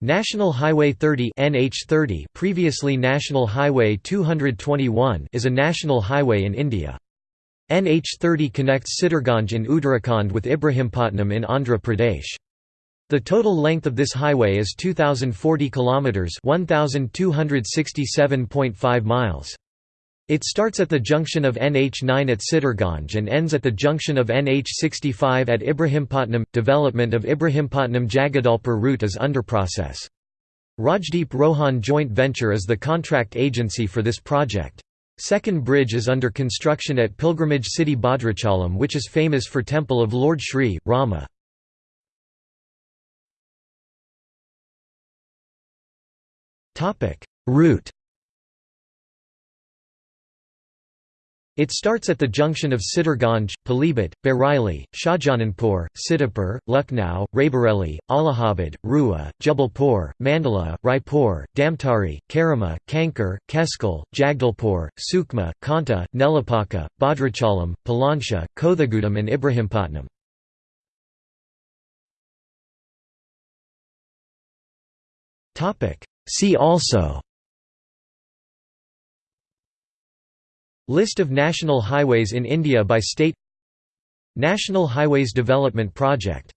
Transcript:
National Highway 30 NH30 previously National Highway 221 is a national highway in India. NH30 connects Sitarganj in Uttarakhand with Ibrahimpatnam in Andhra Pradesh. The total length of this highway is 2040 kilometers, 1267.5 miles. It starts at the junction of NH9 at Sitarganj and ends at the junction of NH65 at Ibrahimpatnam. Development of Ibrahimpatnam Jagadalpur route is under process. Rajdeep Rohan Joint Venture is the contract agency for this project. Second bridge is under construction at pilgrimage city Bhadrachalam which is famous for temple of Lord Shri, Rama. Route It starts at the junction of Sitarganj, Pilibhit, Bareilly, Shahjahanpur, Sitapur, Lucknow, Raebareli, Allahabad, Rewa, Jabalpur, Mandla, Raipur, Dhamtari, Karama, Kanker, Keshkal, Jagdalpur, Sukma, Konta, Nelapaka, Bhadrachalam, Paloncha, Kothagudem and Ibrahimpatnam. See also List of national highways in India by state. National Highways Development Project